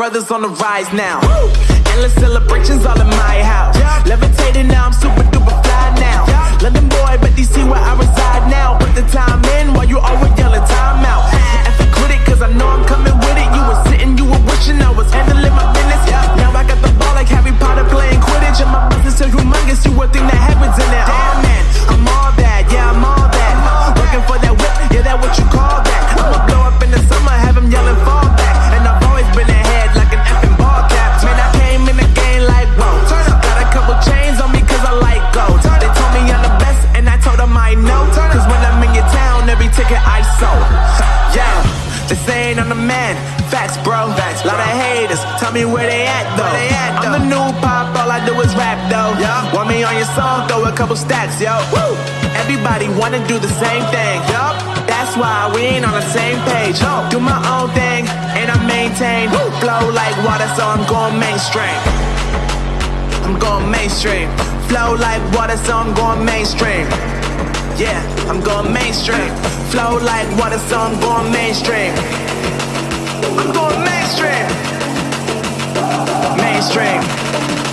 brothers on the rise now. Endless celebrations all in my house. Levitating now, I'm super duper fly now. London boy, but DC where I reside now. Put the time in while you always yelling time out. Your song? Throw a couple stacks, yo. Woo! Everybody wanna do the same thing. Yup. That's why we ain't on the same page. Do my own thing and I maintain. Flow like water, so I'm going mainstream. I'm going mainstream. Flow like water, so I'm going mainstream. Yeah, I'm going mainstream. Flow like water, so I'm going mainstream. I'm going mainstream. Mainstream.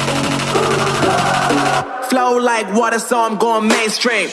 Flow like water, so I'm going mainstream.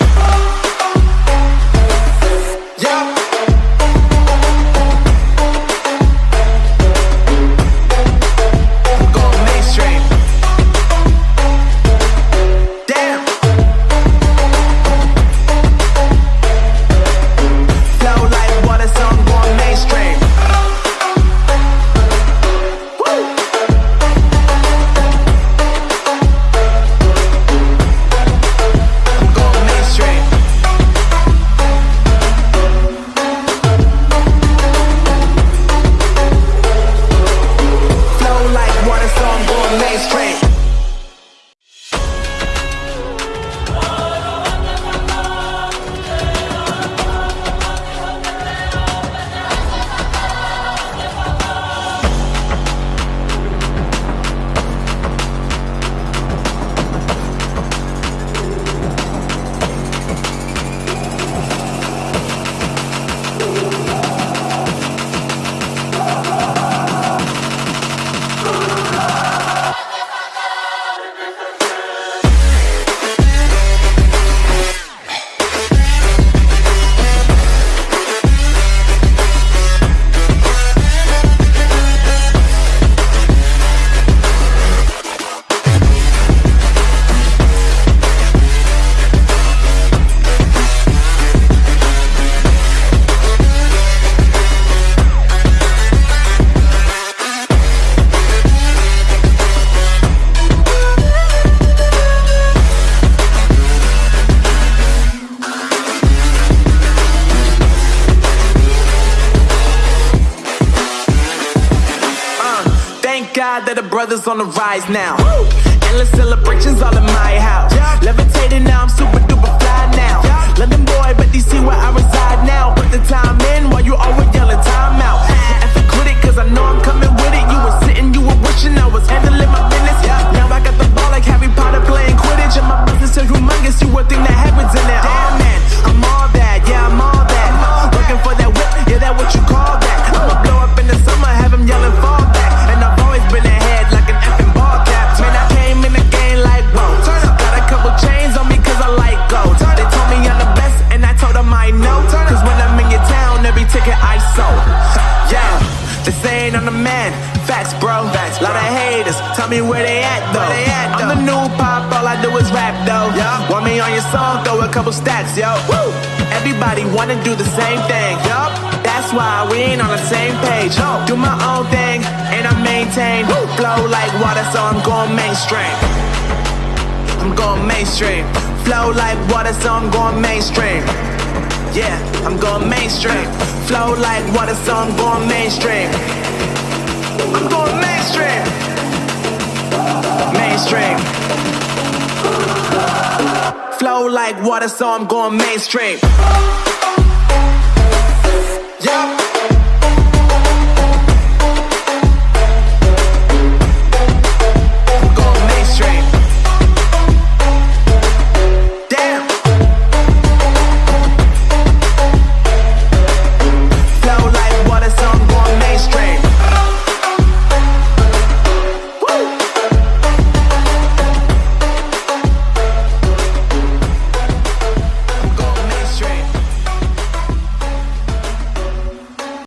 Thank that the brothers on the rise now. Endless celebrations all in my house. Levitating now, I'm super duper fly now. London boy, but DC where I reside now. Put the time in while you always yelling time out. If you quit it, cause I know I'm coming with it. You were sitting, you were wishing I was handling my business. Now I got the ball like Harry Potter playing Quidditch. And my business is humongous, you would think that happens in it. Lot of haters. Tell me where they at though. they I'm the new pop, all I do is rap though. Want me on your song? Throw a couple stacks, yo. Woo! Everybody wanna do the same thing. Yup. That's why we ain't on the same page. Do my own thing and I maintain. Flow like water, so I'm going mainstream. I'm going mainstream. Flow like water, so I'm going mainstream. Yeah, I'm going mainstream. Flow like water, so I'm going mainstream. I'm going mainstream. Mainstream. Flow like water, so I'm going mainstream. Yeah.